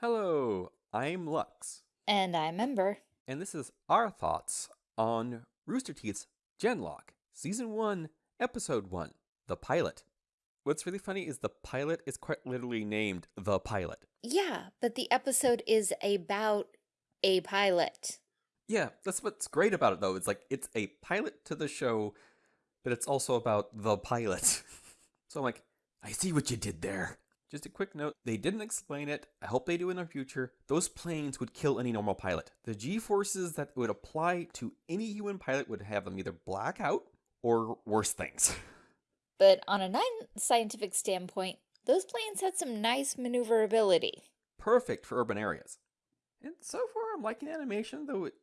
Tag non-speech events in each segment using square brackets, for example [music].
Hello, I'm Lux, And I remember. and this is our thoughts on Rooster Teeth's Genlock, Season 1, Episode 1, The Pilot. What's really funny is the pilot is quite literally named The Pilot. Yeah, but the episode is about a pilot. Yeah, that's what's great about it though. It's like it's a pilot to the show, but it's also about the pilot. [laughs] so I'm like, I see what you did there. Just a quick note, they didn't explain it. I hope they do in the future. Those planes would kill any normal pilot. The G-forces that would apply to any human pilot would have them either black out or worse things. [laughs] But on a non scientific standpoint, those planes had some nice maneuverability. Perfect for urban areas. And so far I'm liking animation, though it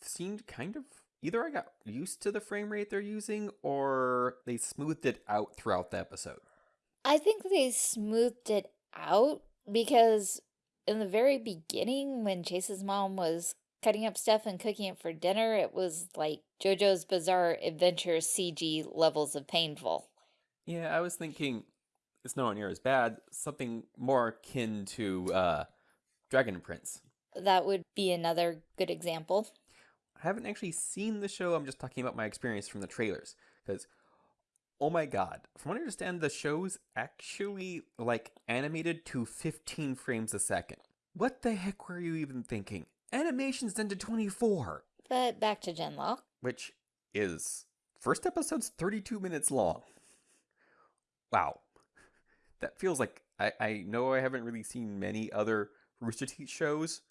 seemed kind of either I got used to the frame rate they're using or they smoothed it out throughout the episode. I think they smoothed it out because in the very beginning, when Chase's mom was cutting up stuff and cooking it for dinner, it was like JoJo's Bizarre Adventure CG levels of painful. Yeah, I was thinking it's nowhere near as bad. Something more akin to uh, Dragon Prince. That would be another good example. I haven't actually seen the show. I'm just talking about my experience from the trailers. Because, oh my god, from what I understand, the show's actually like animated to 15 frames a second. What the heck were you even thinking? Animation's done to 24, But back to Genlock. which is first episode's 32 minutes long. Wow, that feels like I I know I haven't really seen many other Rooster Teeth shows,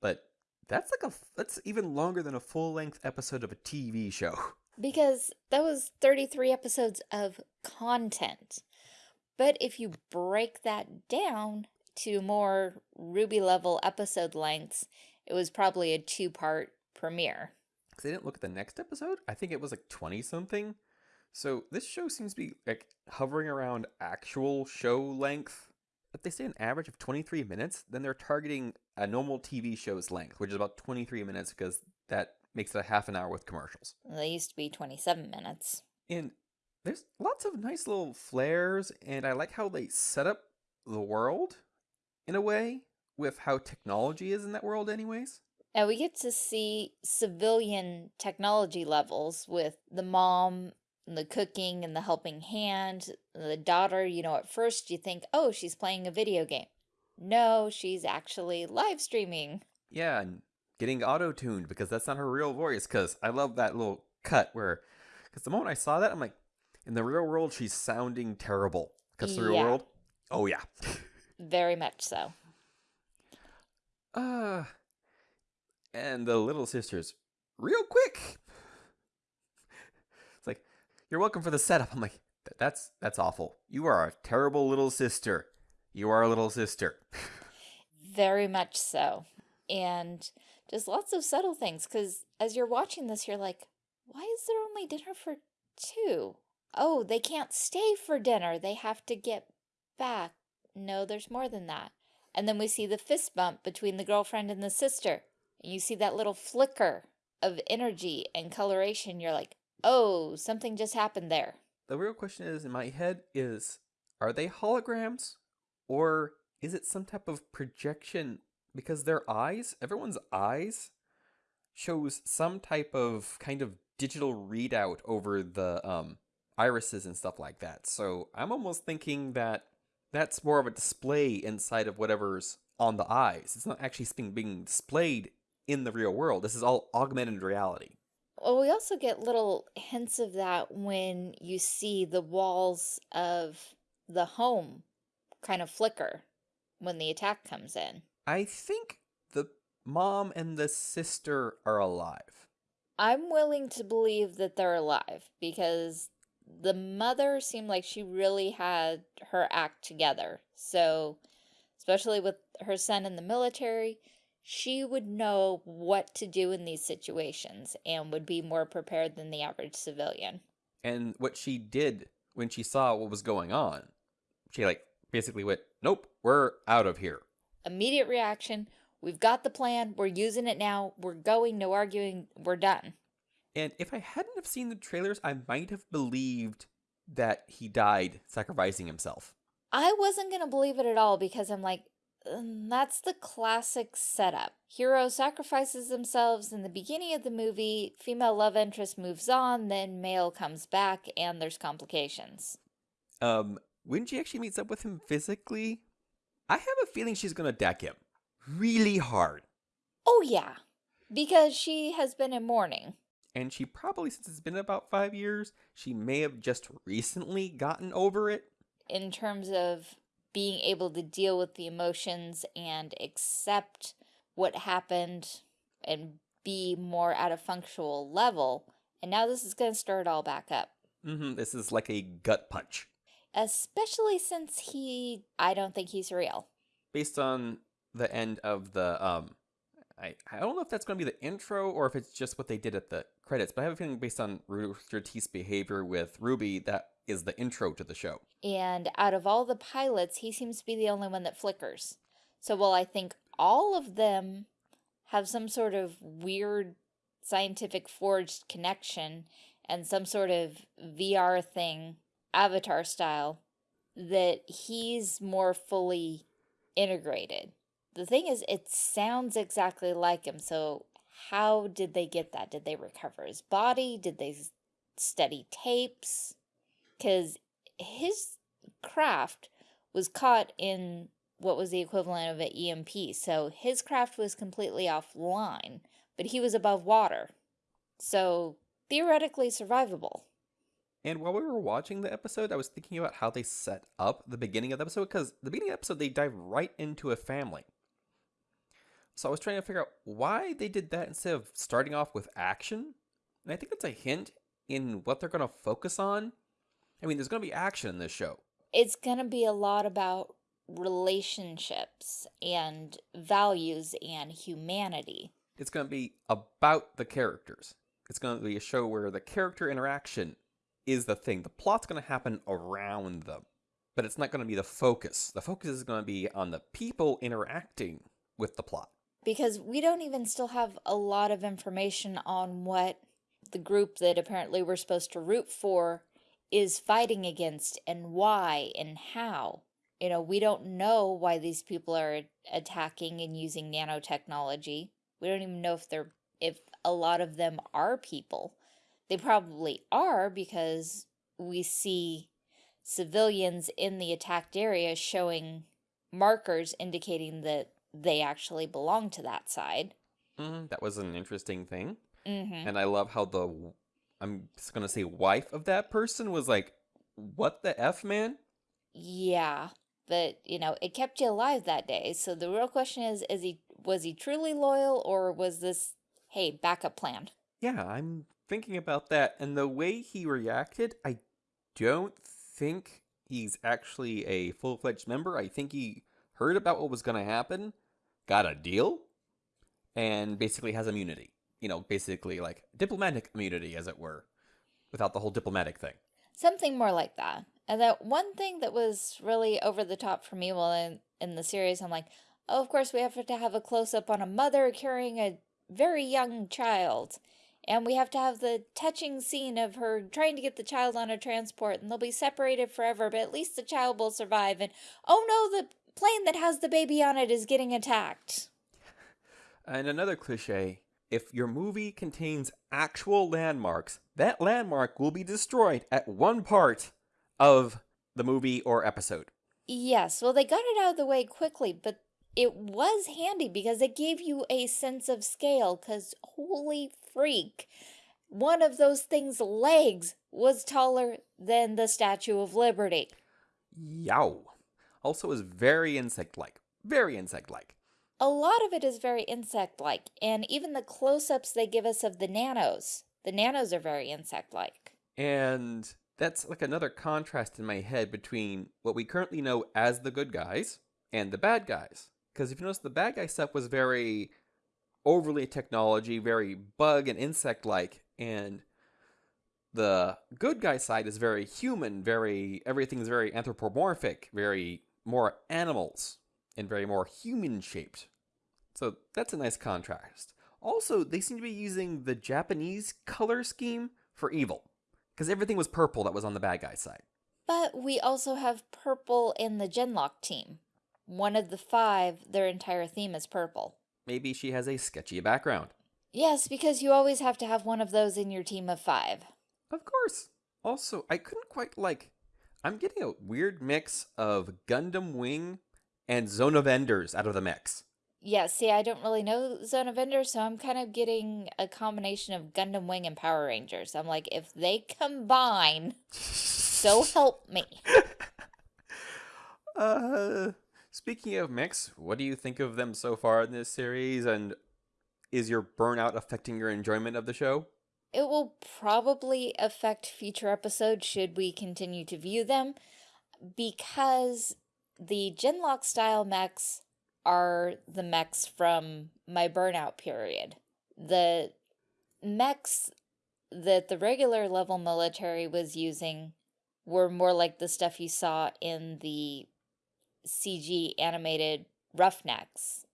but that's like a that's even longer than a full length episode of a TV show. [laughs] Because that was 33 episodes of content. But if you break that down to more RWBY level episode lengths, it was probably a two part premiere. Because I didn't look at the next episode. I think it was like 20 something. So this show seems to be like hovering around actual show length. If they say an average of 23 minutes, then they're targeting a normal TV show's length, which is about 23 minutes because that makes it a half an hour with commercials. They used to be 27 minutes. And there's lots of nice little flares, and I like how they set up the world in a way with how technology is in that world, anyways. And we get to see civilian technology levels with the mom, and the cooking, and the helping hand. The daughter, you know, at first you think, oh, she's playing a video game. No, she's actually live streaming. Yeah, and getting auto tuned because that's not her real voice. Because I love that little cut where, because the moment I saw that, I'm like, in the real world, she's sounding terrible. Because the real Yeah. world, oh yeah. Very much so. Uh, and the little sisters, real quick. It's like, you're welcome for the setup. I'm like, that's that's awful. You are a terrible little sister. You are a little sister. [laughs] Very much so. And just lots of subtle things because as you're watching this, you're like, why is there only dinner for two? Oh, they can't stay for dinner. They have to get back. No, there's more than that. And then we see the fist bump between the girlfriend and the sister. And you see that little flicker of energy and coloration. You're like, oh, something just happened there. The real question is in my head is are they holograms or is it some type of projection because their eyes, everyone's eyes shows some type of kind of digital readout over the um irises and stuff like that. So I'm almost thinking that that's more of a display inside of whatever's on the eyes. It's not actually being being displayed in the real world. This is all augmented reality. Well, we also get little hints of that when you see the walls of the home kind of flicker when the attack comes in. I think the mom and the sister are alive. I'm willing to believe that they're alive because the mother seemed like she really had her act together. So, especially with her son in the military, she would know what to do in these situations and would be more prepared than the average civilian. And what she did when she saw what was going on, she like basically went, "Nope, we're out of here." Immediate reaction. We've got the plan. We're using it now. We're going. No arguing. We're done. And if I hadn't have seen the trailers, I might have believed that he died sacrificing himself. I wasn't going to believe it at all because I'm like, that's the classic setup. Hero sacrifices themselves in the beginning of the movie, female love interest moves on, then male comes back, and there's complications. Um, when she actually meets up with him physically, I have a feeling she's gonna deck him really hard. Oh, yeah, because she has been in mourning. And she probably, since it's been about five years, she may have just recently gotten over it. In terms of being able to deal with the emotions and accept what happened and be more at a functional level. And now this is going to stir it all back up. Mm-hmm. This is like a gut punch. Especially since he, I don't think he's real. Based on the end of the, um, I, I don't know if that's going to be the intro or if it's just what they did at the credits, but I have a feeling based on Rooster Teeth's behavior with RWBY, that is the intro to the show. And out of all the pilots, he seems to be the only one that flickers. So while I think all of them have some sort of weird scientific forged connection and some sort of VR thing, avatar style, that he's more fully integrated. The thing is, it sounds exactly like him, so how did they get that? Did they recover his body? Did they study tapes? because his craft was caught in what was the equivalent of an EMP. So his craft was completely offline, but he was above water. So theoretically survivable. And while we were watching the episode, I was thinking about how they set up the beginning of the episode because the beginning of the episode, they dive right into a family. So I was trying to figure out why they did that instead of starting off with action. And I think that's a hint in what they're going to focus on I mean, there's going to be action in this show. It's going to be a lot about relationships and values and humanity. It's going to be about the characters. It's going to be a show where the character interaction is the thing. The plot's going to happen around them, but it's not going to be the focus. The focus is going to be on the people interacting with the plot. Because we don't even still have a lot of information on what the group that apparently we're supposed to root for is fighting against and why and how. You know, we don't know why these people are attacking and using nanotechnology. We don't even know if they're if a lot of them are people. They probably are because we see civilians in the attacked area showing markers indicating that they actually belong to that side. Mm, that was an interesting thing. Mm -hmm. And I love how the I'm just gonna say wife of that person was like, what the F, man? Yeah, but you know, it kept you alive that day. So the real question is, is he was he truly loyal or was this, hey, backup plan? Yeah, I'm thinking about that. And the way he reacted, I don't think he's actually a full-fledged member. I think he heard about what was going to happen, got a deal, and basically has immunity you know, basically like diplomatic immunity, as it were, without the whole diplomatic thing. Something more like that. And that one thing that was really over the top for me while in, in the series, I'm like, oh, of course we have to have a close-up on a mother carrying a very young child. And we have to have the touching scene of her trying to get the child on a transport and they'll be separated forever, but at least the child will survive. And oh no, the plane that has the baby on it is getting attacked. And another cliche if your movie contains actual landmarks, that landmark will be destroyed at one part of the movie or episode. Yes, well, they got it out of the way quickly, but it was handy because it gave you a sense of scale, because holy freak, one of those things' legs was taller than the Statue of Liberty. Yow. Also is very insect-like. Very insect-like a lot of it is very insect-like, and even the close-ups they give us of the nanos, the nanos are very insect-like. And that's like another contrast in my head between what we currently know as the good guys and the bad guys. Because if you notice, the bad guy stuff was very overly technology, very bug and insect-like, and the good guy side is very human, very everything's very anthropomorphic, very more animals and very more human shaped. So that's a nice contrast. Also, they seem to be using the Japanese color scheme for evil, because everything was purple that was on the bad guy side. But we also have purple in the Genlock team. one of the five, their entire theme is purple. Maybe she has a sketchy background. Yes, because you always have to have one of those in your team of five. Of course. Also, I couldn't quite like. I'm getting a weird mix of Gundam Wing and Zone of Enders out of the mix. Yeah, see, I don't really know Zone of Enders, so I'm kind of getting a combination of Gundam Wing and Power Rangers. I'm like, if they combine, [laughs] so help me. [laughs] uh, speaking of mix, what do you think of them so far in this series? And is your burnout affecting your enjoyment of the show? It will probably affect future episodes should we continue to view them because the Genlock style mechs are the mechs from my burnout period. The mechs that the regular level military was using were more like the stuff you saw in the CG animated Roughnecks.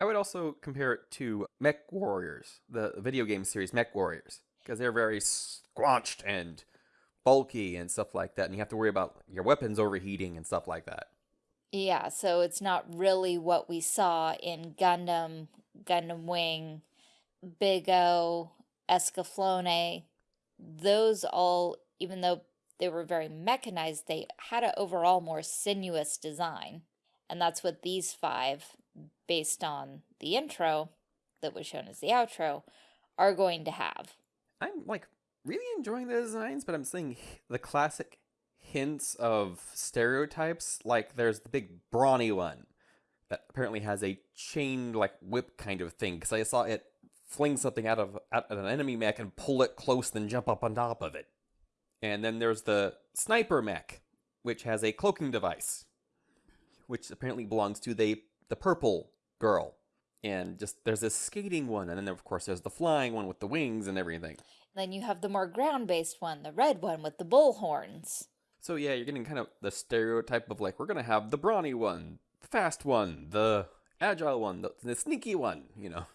I would also compare it to Mech Warriors, the video game series Mech Warriors, because they're very squanched and bulky and stuff like that, and you have to worry about your weapons overheating and stuff like that. Yeah, so it's not really what we saw in Gundam, Gundam Wing, Big O, Escaflowne. Those all, even though they were very mechanized, they had an overall more sinuous design. And that's what these five, based on the intro that was shown as the outro, are going to have. I'm like really enjoying the designs, but I'm seeing the classic hints of stereotypes. Like there's the big brawny one that apparently has a chained like whip kind of thing because I saw it fling something out of out an enemy mech and pull it close, then jump up on top of it. And then there's the sniper mech, which has a cloaking device, which apparently belongs to the the purple girl. And just there's this skating one, and then of course there's the flying one with the wings and everything. Then you have the more ground-based one, the red one with the bull horns. So yeah, you're getting kind of the stereotype of like we're gonna have the brawny one, the fast one, the agile one, the, the sneaky one, you know.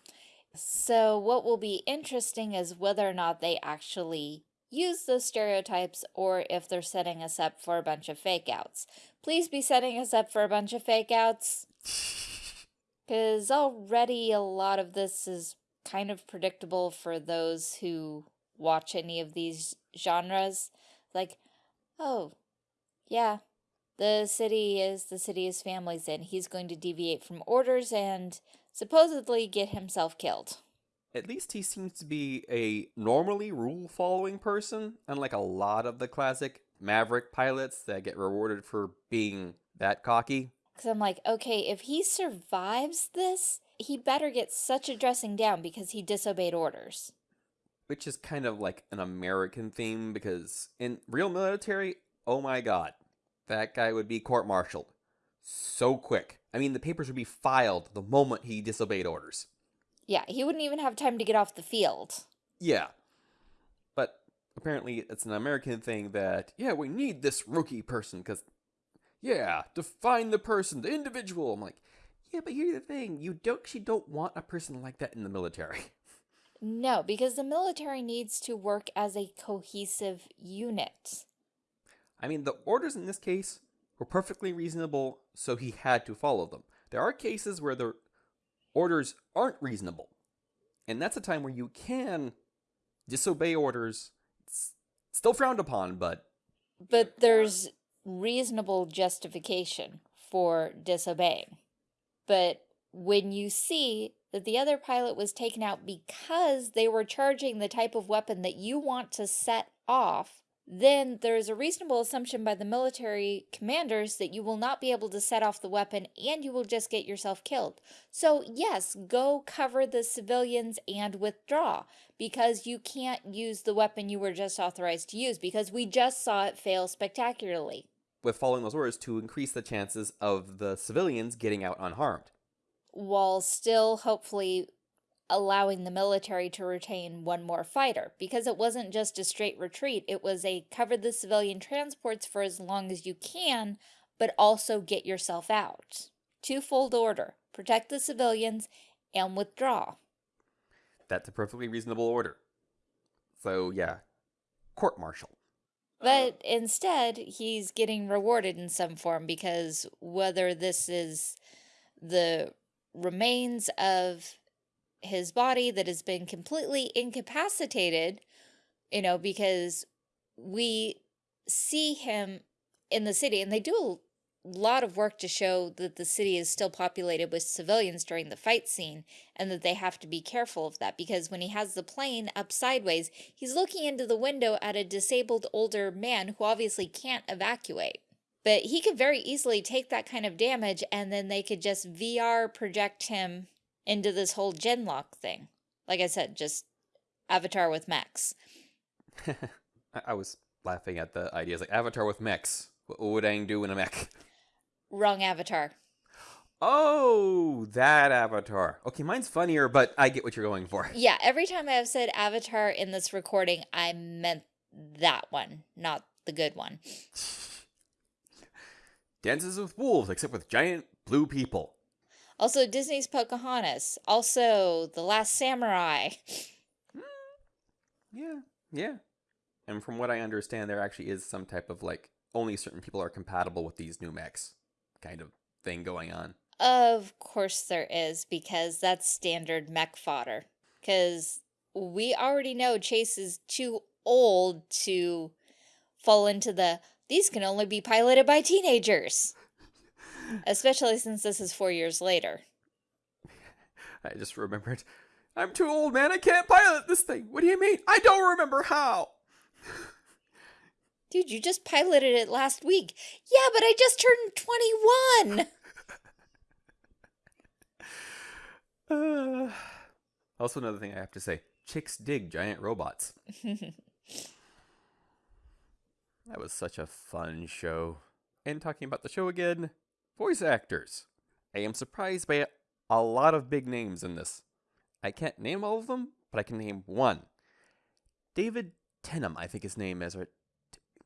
So what will be interesting is whether or not they actually use those stereotypes or if they're setting us up for a bunch of fake outs. Please be setting us up for a bunch of fake outs. [laughs] Because already a lot of this is kind of predictable for those who watch any of these genres. Like, oh, yeah, the city is the city his family's in. He's going to deviate from orders and supposedly get himself killed. At least he seems to be a normally rule following person, unlike a lot of the classic Maverick pilots that get rewarded for being that cocky. Because I'm like, okay, if he survives this, he better get such a dressing down because he disobeyed orders. Which is kind of like an American theme because in real military, oh my god, that guy would be court martialed so quick. I mean, the papers would be filed the moment he disobeyed orders. Yeah, he wouldn't even have time to get off the field. Yeah. But apparently it's an American thing that, yeah, we need this rookie person because, yeah, define the person, the individual. I'm like, yeah, but here's the thing. You don't, actually don't want a person like that in the military. [laughs] No, because the military needs to work as a cohesive unit. I mean, the orders in this case were perfectly reasonable, so he had to follow them. There are cases where the orders aren't reasonable. And that's a time where you can disobey orders. It's still frowned upon, but. But there's reasonable justification for disobeying. But when you see that the other pilot was taken out because they were charging the type of weapon that you want to set off, then there is a reasonable assumption by the military commanders that you will not be able to set off the weapon and you will just get yourself killed. So yes, go cover the civilians and withdraw because you can't use the weapon you were just authorized to use because we just saw it fail spectacularly. With following those orders to increase the chances of the civilians getting out unharmed. While still hopefully allowing the military to retain one more fighter because it wasn't just a straight retreat. It was a cover the civilian transports for as long as you can, but also get yourself out. Twofold order protect the civilians and withdraw. That's a perfectly reasonable order. So, yeah, court martial. But instead, he's getting rewarded in some form because whether this is the remains of his body that has been completely incapacitated, you know, because we see him in the city and they do a lot of work to show that the city is still populated with civilians during the fight scene and that they have to be careful of that because when he has the plane up sideways, he's looking into the window at a disabled older man who obviously can't evacuate. But he could very easily take that kind of damage and then they could just VR project him into this whole genlock thing. Like I said, just Avatar with Max. [laughs] I, was laughing at the ideas like Avatar with mechs. What would Aang do in a mech? Wrong Avatar. Oh, that Avatar. Okay, mine's funnier, but I get what you're going for. [laughs] Yeah, every time I have said Avatar in this recording, I meant that one, not the good one. [laughs] Dances with wolves, except with giant blue people. Also, Disney's Pocahontas. Also, The Last Samurai. Mm, yeah, yeah. And from what I understand, there actually is some type of like only certain people are compatible with these new mechs kind of thing going on. Of course there is, because that's standard mech fodder. Because we already know Chase is too old to fall into the, these can only be piloted by teenagers. Especially since this is four years later. [laughs] I just remembered. I'm too old, man. I can't pilot this thing. What do you mean? I don't remember how. [laughs] Dude, you just piloted it last week. Yeah, but I just turned 21. Uh, [laughs] [sighs] also, another thing I have to say chicks dig giant robots. that was such a fun show. And talking about the show again, voice actors. I am surprised by a lot of big names in this. I can't name all of them, but I can name one. David Tennant, I think his name is.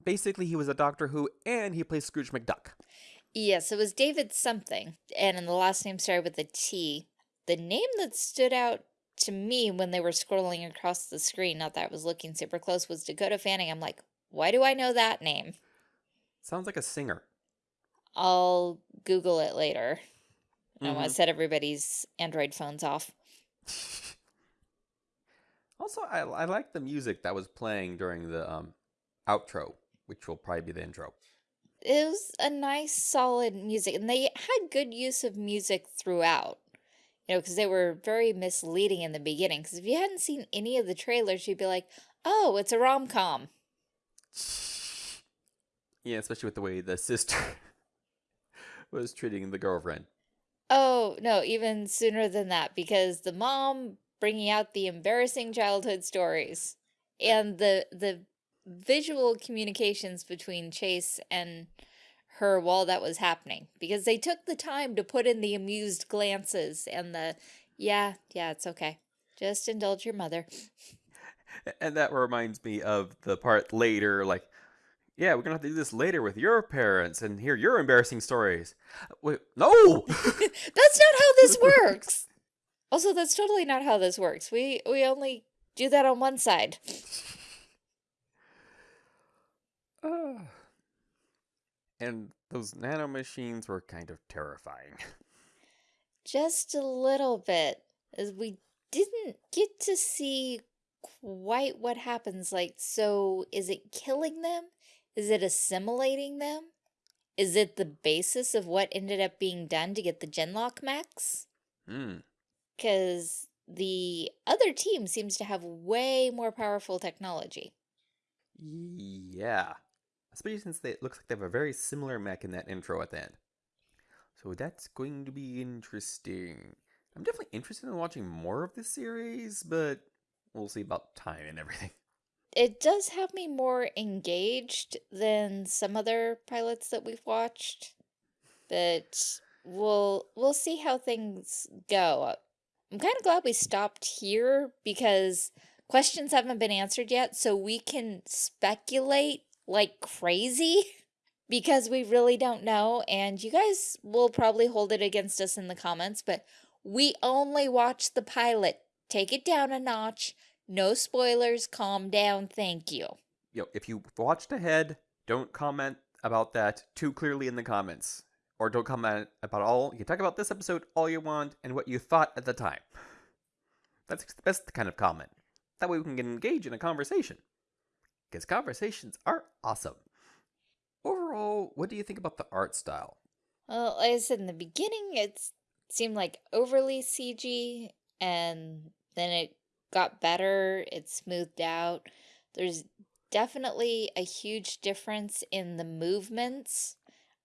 Basically, he was a Doctor Who and he plays Scrooge McDuck. Yes, it was David something, and the last name started with a T. The name that stood out to me when they were scrolling across the screen, not that I was looking super close, was Dakota Fanning. I'm like, why do I know that name? Sounds like a singer. I'll Google it later. I want to set everybody's Android phones off. [laughs] Also, I, I like the music that was playing during the um, outro, which will probably be the intro. It was a nice, solid music, and they had good use of music throughout. You know, because they were very misleading in the beginning. Because if you hadn't seen any of the trailers, you'd be like, oh, it's a rom-com. [laughs] Yeah, especially with the way the sister was treating the girlfriend. Oh, no, even sooner than that, because the mom bringing out the embarrassing childhood stories and the the visual communications between Chase and her while that was happening because they took the time to put in the amused glances and the yeah, yeah, it's okay. Just indulge your mother. And that reminds me of the part later, like, yeah, we're gonna have to do this later with your parents and hear your embarrassing stories. Wait, no! [laughs] That's not how this works. Also, that's totally not how this works. We we only do that on one side. Ah. [sighs] and those nanomachines were kind of terrifying. Just a little bit, as we didn't get to see quite what happens. Like, so is it killing them? Is it assimilating them? Is it the basis of what ended up being done to get the Genlock mechs? Hmm. Because the other team seems to have way more powerful technology. Yeah. Especially since they, it looks like they have a very similar mech in that intro at the end. So that's going to be interesting. I'm definitely interested in watching more of this series, but we'll see about time and everything. It does have me more engaged than some other pilots that we've watched, but we'll we'll see how things go. I'm kind of glad we stopped here because questions haven't been answered yet, so we can speculate like crazy [laughs] because we really don't know, and you guys will probably hold it against us in the comments, but we only watched the pilot. Take it down a notch. No spoilers. Calm down. Thank you. you know, if you watched ahead, don't comment about that too clearly in the comments. Or don't comment about all. You can talk about this episode all you want and what you thought at the time. [sighs] That's the best kind of comment. That way we can engage in a conversation. Because conversations are awesome. Overall, what do you think about the art style? Well, said in the beginning, it seemed like overly CG, and then it got better, it smoothed out. There's definitely a huge difference in the movements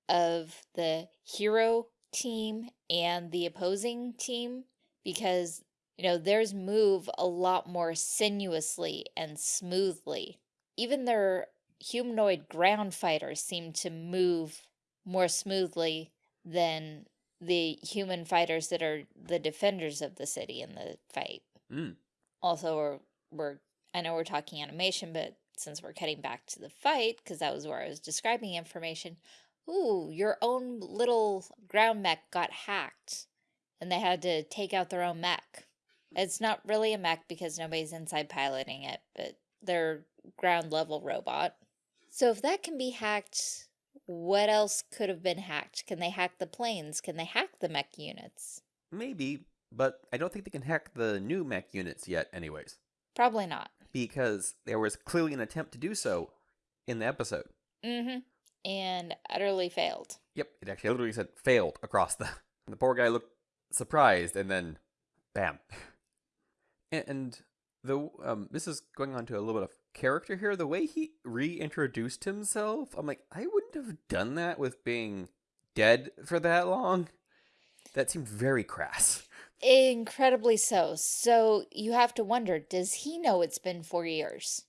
of the hero team and the opposing team because, you know, theirs move a lot more sinuously and smoothly. Even their humanoid ground fighters seem to move more smoothly than the human fighters that are the defenders of the city in the fight. Mm. Also, we're, we're I know we're talking animation, but since we're cutting back to the fight, because that was where I was describing information, ooh, your own little ground mech got hacked and they had to take out their own mech. It's not really a mech because nobody's inside piloting it, but they're ground level robot. So if that can be hacked, what else could have been hacked? Can they hack the planes? Can they hack the mech units? Maybe, but I don't think they can hack the new mech units yet anyways. Probably not. Because there was clearly an attempt to do so in the episode. Mm-hmm. And utterly failed. Yep, it actually literally said failed across the... The poor guy looked surprised and then bam. [laughs] And the um, this is going on to a little bit of character here. The way he reintroduced himself, I'm like, I wouldn't have done that with being dead for that long. That seemed very crass. Incredibly so. So you have to wonder, does he know it's been four years?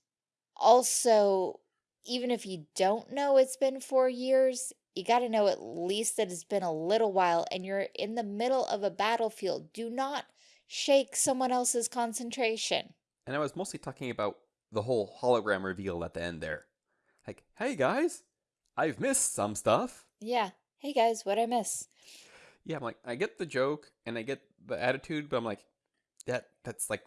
Also, even if you don't know it's been four years, you got to know at least that it's been a little while and you're in the middle of a battlefield. Do not shake someone else's concentration. And I was mostly talking about the whole hologram reveal at the end there. Like, hey guys, I've missed some stuff. Yeah. Hey guys, what I miss? Yeah, I'm like, I get the joke and I get the attitude, but I'm like, that that's like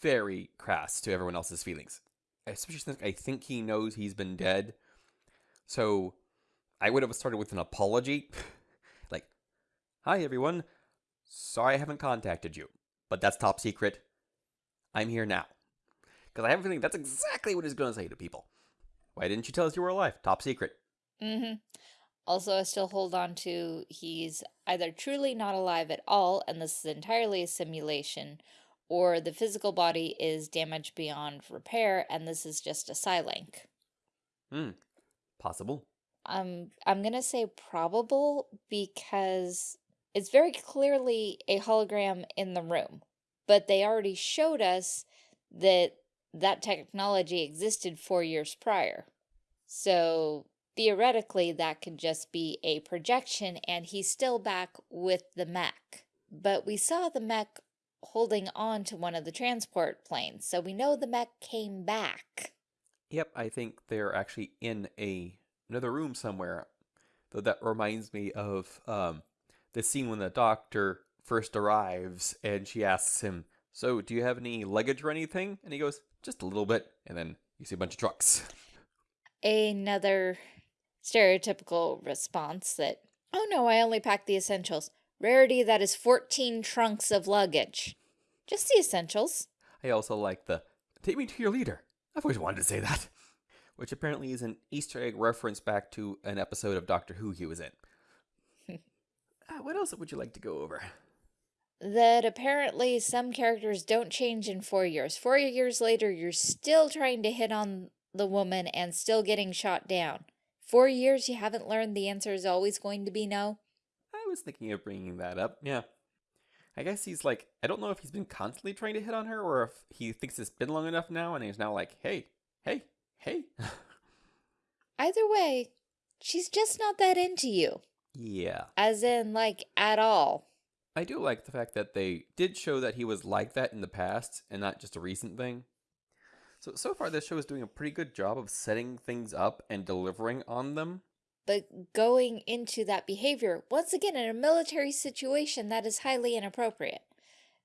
very crass to everyone else's feelings. Especially since I think he knows he's been dead. So I would have started with an apology. [laughs] like, hi everyone. Sorry I haven't contacted you, but that's top secret. I'm here now. Because I have a feeling that's exactly what he's going to say to people. Why didn't you tell us you were alive? Top secret. Mm-hmm. Also, I still hold on to he's either truly not alive at all, and this is entirely a simulation, or the physical body is damaged beyond repair, and this is just a Psylink. Hmm. Possible. Um, I'm gonna say probable because it's very clearly a hologram in the room, but they already showed us that that technology existed four years prior. So theoretically, that could just be a projection and he's still back with the mech. But we saw the mech holding on to one of the transport planes, so we know the mech came back. Yep, I think they're actually in a another room somewhere. Though that reminds me of um, the scene when the doctor first arrives and she asks him, so do you have any luggage or anything? And he goes, just a little bit. And then you see a bunch of trucks. Another stereotypical response that, oh no, I only packed the essentials. Rarity that is 14 trunks of luggage. Just the essentials. I also like the, take me to your leader. I've always wanted to say that. [laughs] Which apparently is an Easter egg reference back to an episode of Doctor Who he was in. [laughs] uh, what else would you like to go over? that apparently some characters don't change in four years. Four years later, you're still trying to hit on the woman and still getting shot down. Four years, you haven't learned the answer is always going to be no? I was thinking of bringing that up, yeah. I guess he's like, I don't know if he's been constantly trying to hit on her or if he thinks it's been long enough now and he's now like, hey, hey, hey. [laughs] Either way, she's just not that into you. Yeah. As in, like, at all. I do like the fact that they did show that he was like that in the past and not just a recent thing. So, so far this show is doing a pretty good job of setting things up and delivering on them. But going into that behavior, once again, in a military situation, that is highly inappropriate.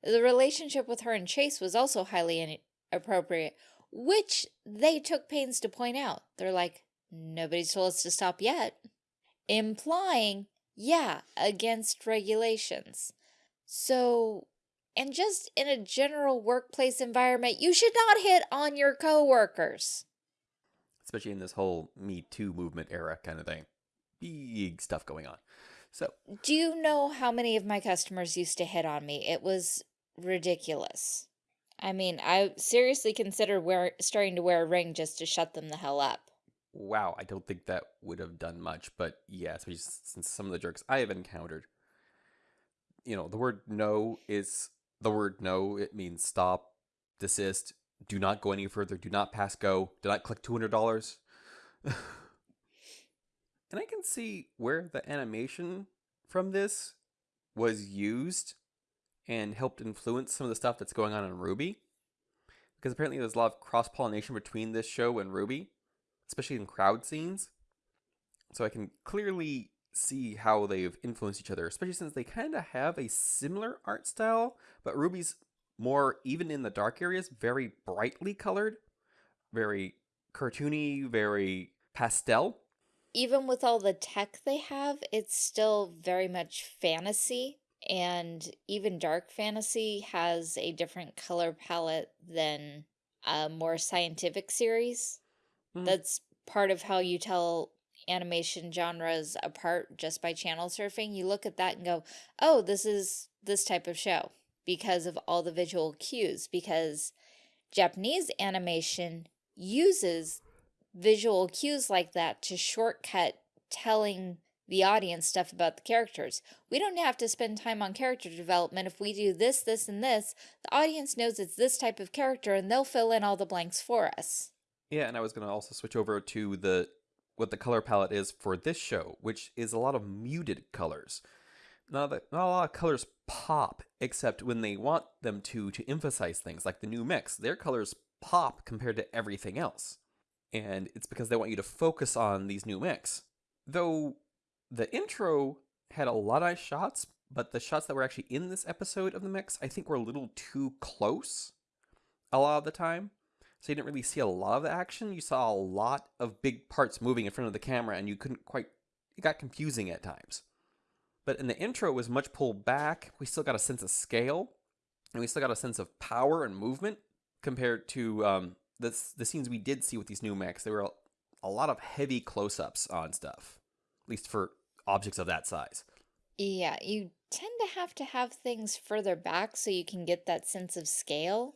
The relationship with her and Chase was also highly inappropriate. which they took pains to point out. They're like, nobody's told us to stop yet, implying, yeah, against regulations. So, and just in a general workplace environment, you should not hit on your coworkers. Especially in this whole Me Too movement era kind of thing. Big stuff going on. So, do you know how many of my customers used to hit on me? It was ridiculous. I mean, I seriously considered wear, starting to wear a ring just to shut them the hell up. Wow, I don't think that would have done much, but yeah, since some of the jerks I have encountered, you know, the word no is the word no. It means stop, desist, do not go any further, do not pass go, do not click $200. [laughs] and I can see where the animation from this was used and helped influence some of the stuff that's going on in RWBY. Because apparently there's a lot of cross pollination between this show and RWBY, especially in crowd scenes. So I can clearly see how they've influenced each other, especially since they kind of have a similar art style, but RWBY's more, even in the dark areas, very brightly colored, very cartoony, very pastel. Even with all the tech they have, it's still very much fantasy and even dark fantasy has a different color palette than a more scientific series. Mm. That's part of how you tell animation genres apart just by channel surfing. You look at that and go, oh, this is this type of show because of all the visual cues, because Japanese animation uses visual cues like that to shortcut telling the audience stuff about the characters. We don't have to spend time on character development. If we do this, this, and this, the audience knows it's this type of character and they'll fill in all the blanks for us. Yeah, and I was going to also switch over to the what the color palette is for this show, which is a lot of muted colors. Not, that, not a lot of colors pop, except when they want them to to emphasize things, like the new mix. Their colors pop compared to everything else. And it's because they want you to focus on these new mix. Though the intro had a lot of shots, but the shots that were actually in this episode of the mix, I think were a little too close a lot of the time. So you didn't really see a lot of the action. You saw a lot of big parts moving in front of the camera and you couldn't quite, it got confusing at times. But in the intro, it was much pulled back. We still got a sense of scale and we still got a sense of power and movement compared to um, the, the scenes we did see with these new mechs. There were a, a lot of heavy close-ups on stuff, at least for objects of that size. Yeah, you tend to have to have things further back so you can get that sense of scale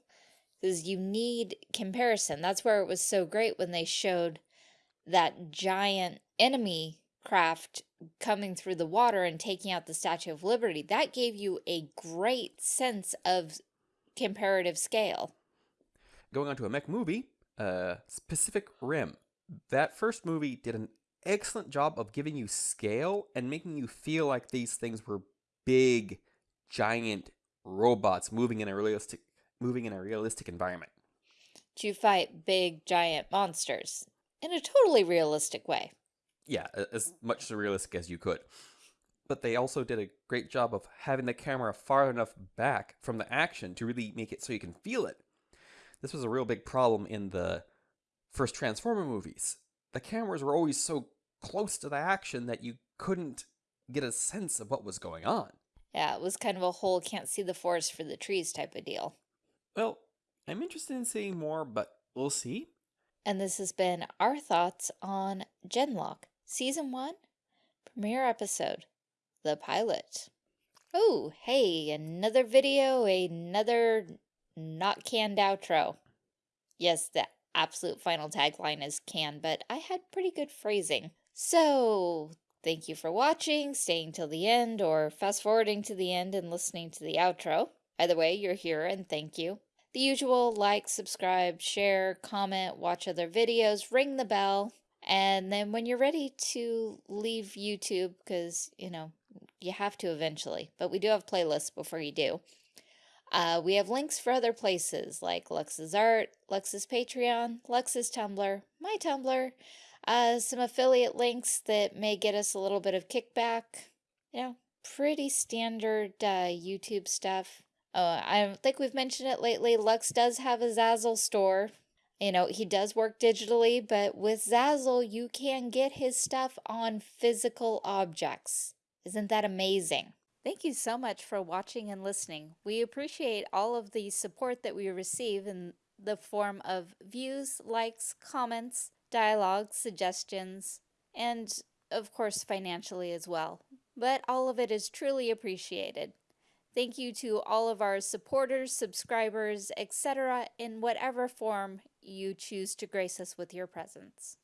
because you need comparison. That's where it was so great when they showed that giant enemy craft coming through the water and taking out the Statue of Liberty. That gave you a great sense of comparative scale. Going on to a mech movie, uh, Pacific Rim. That first movie did an excellent job of giving you scale and making you feel like these things were big, giant robots moving in a realistic moving in a realistic environment. To fight big, giant monsters in a totally realistic way. Yeah, as much as realistic as you could. But they also did a great job of having the camera far enough back from the action to really make it so you can feel it. This was a real big problem in the first Transformer movies the cameras were always so close to the action that you couldn't get a sense of what was going on. Yeah, it was kind of a whole can't see the forest for the trees type of deal. Well, I'm interested in seeing more, but we'll see. And this has been our thoughts on Genlock, Season 1, premiere episode, The Pilot. Oh, hey, another video, another not canned outro. Yes, the absolute final tagline is canned, but I had pretty good phrasing. So, thank you for watching, staying till the end, or fast forwarding to the end and listening to the outro. Either way, you're here and thank you. The usual like, subscribe, share, comment, watch other videos, ring the bell, and then when you're ready to leave YouTube, because, you know, you have to eventually, but we do have playlists before you do. Uh, we have links for other places like Lux's Art, Lux's Patreon, Lux's Tumblr, my Tumblr, uh, some affiliate links that may get us a little bit of kickback. You know, pretty standard uh, YouTube stuff. Uh, I think we've mentioned it lately. Lux does have a Zazzle store. You know, he does work digitally, but with Zazzle, you can get his stuff on physical objects. Isn't that amazing? Thank you so much for watching and listening. We appreciate all of the support that we receive in the form of views, likes, comments, dialogue, suggestions, and of course financially as well. But all of it is truly appreciated. Thank you to all of our supporters, subscribers, etc., in whatever form you choose to grace us with your presence.